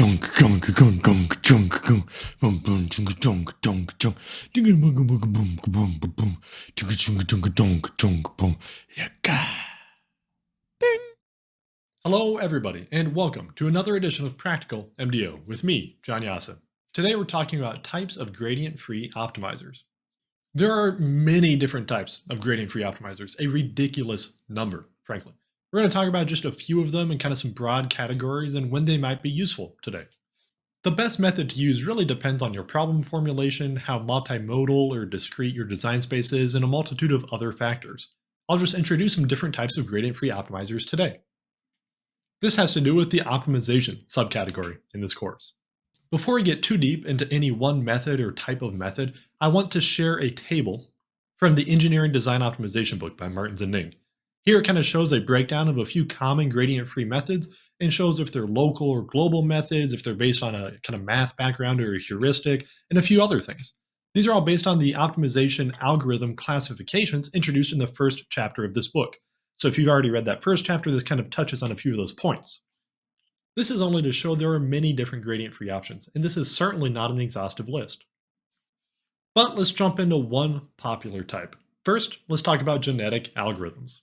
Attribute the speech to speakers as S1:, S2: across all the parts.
S1: junk gunk gunk gunk junk gunk bum bum junk junk junk junk bum bum bum bum bum bum bum junk junk junk junk junk bum yaka. Ding.
S2: Hello, everybody, and welcome to another edition of Practical MDO with me, John Jasa. Today we're talking about types of gradient-free optimizers. There are many different types of gradient-free optimizers, a ridiculous number, frankly. We're going to talk about just a few of them and kind of some broad categories and when they might be useful today. The best method to use really depends on your problem formulation, how multimodal or discrete your design space is, and a multitude of other factors. I'll just introduce some different types of gradient-free optimizers today. This has to do with the optimization subcategory in this course. Before we get too deep into any one method or type of method, I want to share a table from the Engineering Design Optimization book by Martins and Ning. Here it kind of shows a breakdown of a few common gradient-free methods and shows if they're local or global methods, if they're based on a kind of math background or a heuristic, and a few other things. These are all based on the optimization algorithm classifications introduced in the first chapter of this book. So if you've already read that first chapter, this kind of touches on a few of those points. This is only to show there are many different gradient-free options, and this is certainly not an exhaustive list. But let's jump into one popular type. First, let's talk about genetic algorithms.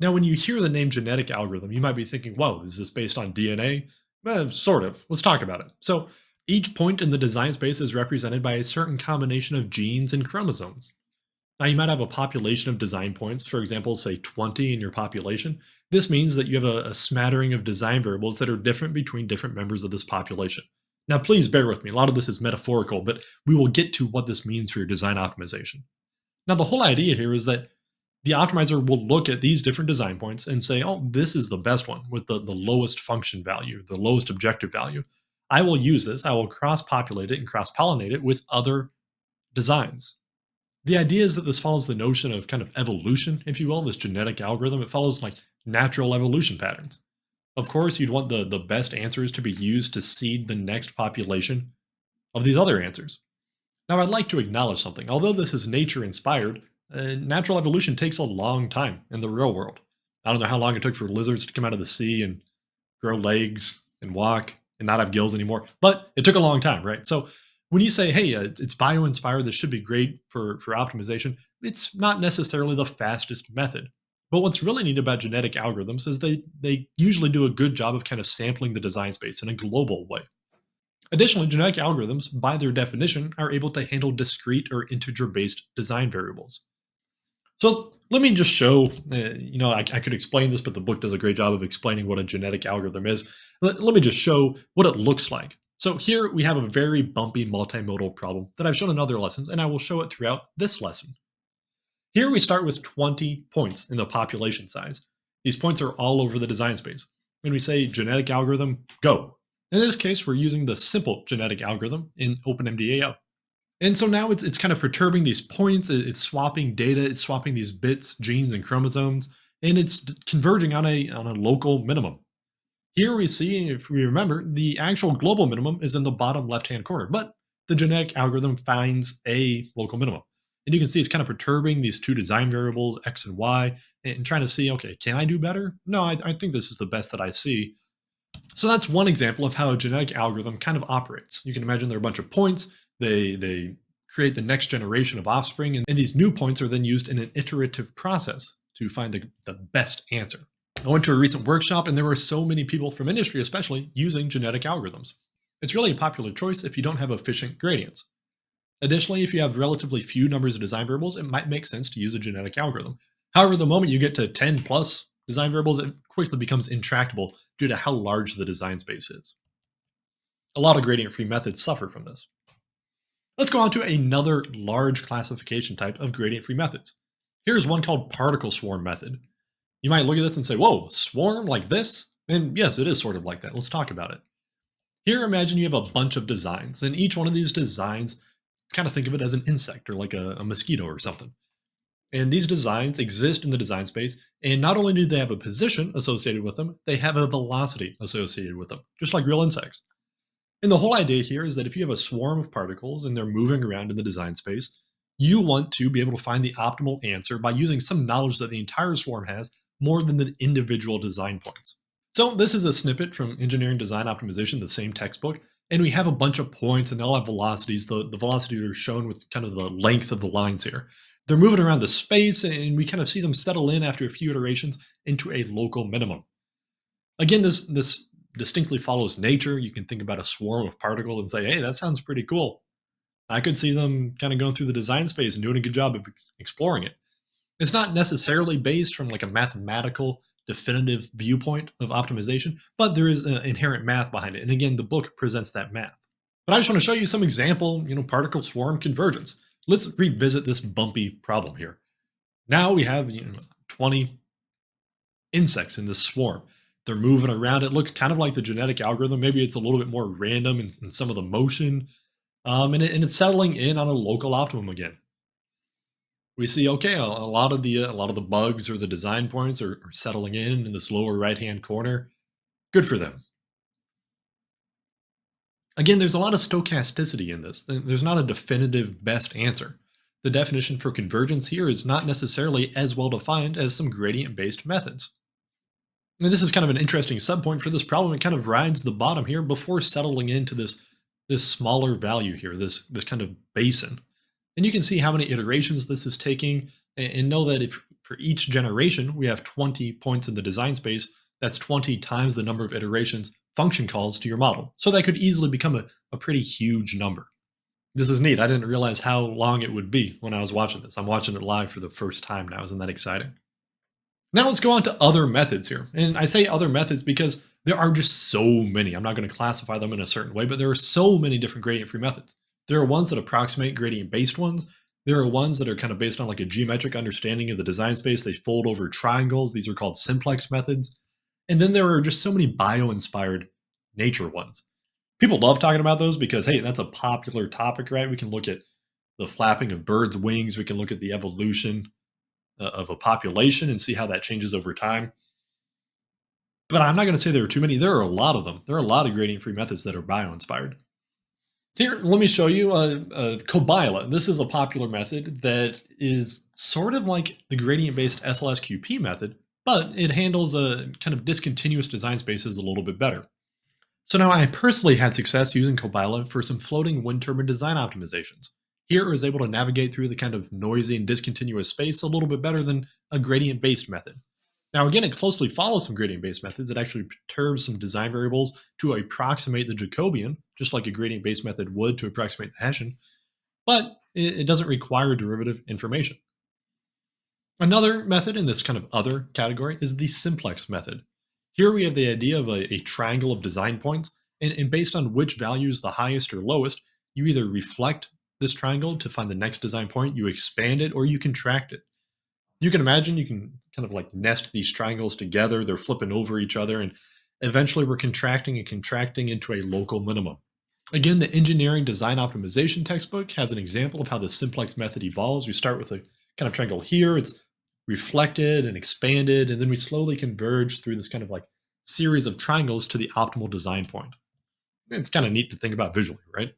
S2: Now, when you hear the name genetic algorithm, you might be thinking, whoa, is this based on DNA? Eh, sort of. Let's talk about it. So each point in the design space is represented by a certain combination of genes and chromosomes. Now, you might have a population of design points, for example, say 20 in your population. This means that you have a, a smattering of design variables that are different between different members of this population. Now, please bear with me. A lot of this is metaphorical, but we will get to what this means for your design optimization. Now, the whole idea here is that the optimizer will look at these different design points and say, oh, this is the best one with the, the lowest function value, the lowest objective value. I will use this, I will cross-populate it and cross-pollinate it with other designs. The idea is that this follows the notion of kind of evolution, if you will, this genetic algorithm. It follows like natural evolution patterns. Of course, you'd want the, the best answers to be used to seed the next population of these other answers. Now, I'd like to acknowledge something. Although this is nature inspired, uh, natural evolution takes a long time in the real world. I don't know how long it took for lizards to come out of the sea and grow legs and walk and not have gills anymore, but it took a long time, right? So when you say, hey, uh, it's bio-inspired, this should be great for, for optimization, it's not necessarily the fastest method. But what's really neat about genetic algorithms is they, they usually do a good job of kind of sampling the design space in a global way. Additionally, genetic algorithms, by their definition, are able to handle discrete or integer-based design variables. So let me just show, uh, you know, I, I, could explain this, but the book does a great job of explaining what a genetic algorithm is. Let, let me just show what it looks like. So here we have a very bumpy multimodal problem that I've shown in other lessons, and I will show it throughout this lesson. Here we start with 20 points in the population size. These points are all over the design space. When we say genetic algorithm, go. In this case, we're using the simple genetic algorithm in OpenMDAO. And so now it's, it's kind of perturbing these points, it's swapping data, it's swapping these bits, genes, and chromosomes, and it's converging on a, on a local minimum. Here we see, if we remember, the actual global minimum is in the bottom left-hand corner, but the genetic algorithm finds a local minimum. And you can see it's kind of perturbing these two design variables, X and Y, and trying to see, okay, can I do better? No, I, I think this is the best that I see. So that's one example of how a genetic algorithm kind of operates. You can imagine there are a bunch of points, they, they create the next generation of offspring, and, and these new points are then used in an iterative process to find the, the best answer. I went to a recent workshop and there were so many people from industry especially using genetic algorithms. It's really a popular choice if you don't have efficient gradients. Additionally, if you have relatively few numbers of design variables, it might make sense to use a genetic algorithm. However, the moment you get to 10 plus design variables, it quickly becomes intractable due to how large the design space is. A lot of gradient-free methods suffer from this. Let's go on to another large classification type of gradient-free methods. Here's one called particle swarm method. You might look at this and say, whoa, swarm like this? And yes, it is sort of like that. Let's talk about it. Here, imagine you have a bunch of designs, and each one of these designs, kind of think of it as an insect or like a, a mosquito or something. And these designs exist in the design space, and not only do they have a position associated with them, they have a velocity associated with them, just like real insects. And the whole idea here is that if you have a swarm of particles and they're moving around in the design space, you want to be able to find the optimal answer by using some knowledge that the entire swarm has more than the individual design points. So this is a snippet from Engineering Design Optimization, the same textbook, and we have a bunch of points and they all have velocities. The, the velocities are shown with kind of the length of the lines here. They're moving around the space and we kind of see them settle in after a few iterations into a local minimum. Again, this, this distinctly follows nature. You can think about a swarm of particles and say, hey, that sounds pretty cool. I could see them kind of going through the design space and doing a good job of exploring it. It's not necessarily based from like a mathematical definitive viewpoint of optimization, but there is an inherent math behind it. And again, the book presents that math. But I just want to show you some example, you know, particle swarm convergence. Let's revisit this bumpy problem here. Now we have you know, 20 insects in this swarm. They're moving around. It looks kind of like the genetic algorithm. Maybe it's a little bit more random in, in some of the motion. Um, and, it, and it's settling in on a local optimum again we see okay a, a lot of the uh, a lot of the bugs or the design points are, are settling in in this lower right hand corner good for them again there's a lot of stochasticity in this there's not a definitive best answer the definition for convergence here is not necessarily as well defined as some gradient based methods and this is kind of an interesting subpoint for this problem it kind of rides the bottom here before settling into this this smaller value here this this kind of basin and you can see how many iterations this is taking and know that if for each generation we have 20 points in the design space, that's 20 times the number of iterations function calls to your model. So that could easily become a, a pretty huge number. This is neat. I didn't realize how long it would be when I was watching this. I'm watching it live for the first time now. Isn't that exciting? Now let's go on to other methods here. And I say other methods because there are just so many. I'm not going to classify them in a certain way, but there are so many different gradient-free methods. There are ones that approximate gradient based ones. There are ones that are kind of based on like a geometric understanding of the design space. They fold over triangles. These are called simplex methods. And then there are just so many bio-inspired nature ones. People love talking about those because, hey, that's a popular topic, right? We can look at the flapping of birds' wings. We can look at the evolution uh, of a population and see how that changes over time. But I'm not going to say there are too many. There are a lot of them. There are a lot of gradient-free methods that are bio-inspired. Here, let me show you uh, uh, a, a COBYLA. This is a popular method that is sort of like the gradient-based SLSQP method, but it handles a kind of discontinuous design spaces a little bit better. So now I personally had success using COBYLA for some floating wind turbine design optimizations. Here I was able to navigate through the kind of noisy and discontinuous space a little bit better than a gradient-based method. Now, again, it closely follows some gradient-based methods. It actually perturbs some design variables to approximate the Jacobian, just like a gradient-based method would to approximate the Hessian, but it, doesn't require derivative information. Another method in this kind of other category is the simplex method. Here we have the idea of a, a triangle of design points, and, and based on which value is the highest or lowest, you either reflect this triangle to find the next design point, you expand it, or you contract it you can imagine you can kind of like nest these triangles together. They're flipping over each other and eventually we're contracting and contracting into a local minimum. Again, the engineering design optimization textbook has an example of how the simplex method evolves. We start with a kind of triangle here. It's reflected and expanded, and then we slowly converge through this kind of like series of triangles to the optimal design point. It's kind of neat to think about visually, right?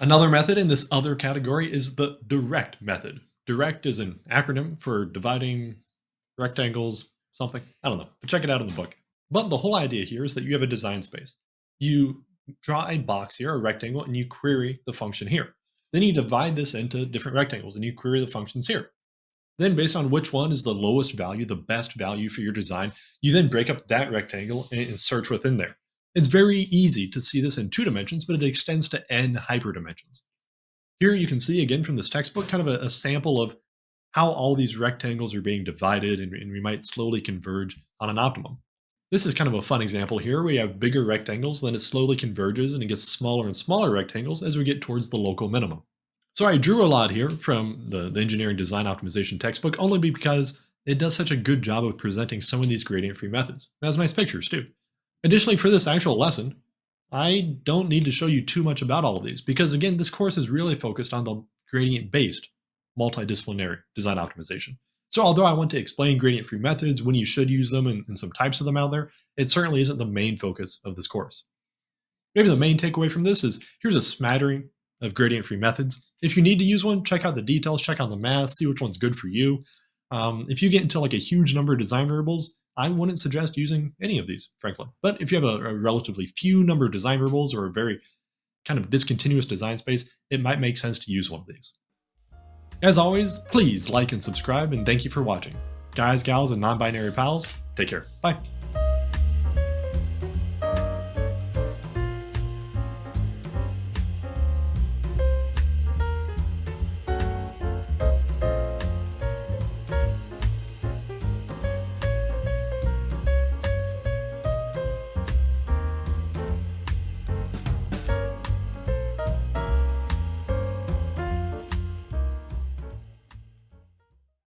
S2: Another method in this other category is the direct method. Direct is an acronym for dividing rectangles, something. I don't know, but check it out in the book. But the whole idea here is that you have a design space. You draw a box here, a rectangle, and you query the function here. Then you divide this into different rectangles and you query the functions here. Then based on which one is the lowest value, the best value for your design, you then break up that rectangle and search within there. It's very easy to see this in two dimensions, but it extends to n hyperdimensions. Here you can see again from this textbook kind of a, a sample of how all these rectangles are being divided and, and we might slowly converge on an optimum. This is kind of a fun example here. We have bigger rectangles, then it slowly converges and it gets smaller and smaller rectangles as we get towards the local minimum. So I drew a lot here from the, the engineering design optimization textbook only because it does such a good job of presenting some of these gradient-free methods. It has nice pictures too. Additionally, for this actual lesson, I don't need to show you too much about all of these because again, this course is really focused on the gradient-based multidisciplinary design optimization. So although I want to explain gradient-free methods, when you should use them, and, and, some types of them out there, it certainly isn't the main focus of this course. Maybe the main takeaway from this is here's a smattering of gradient-free methods. If you need to use one, check out the details, check out the math, see which one's good for you. Um, if you get into like a huge number of design variables, I wouldn't suggest using any of these, frankly. But if you have a, a relatively few number of design variables or a very kind of discontinuous design space, it might make sense to use one of these. As always, please like and subscribe, and thank you for watching. Guys, gals, and non-binary pals, take care. Bye.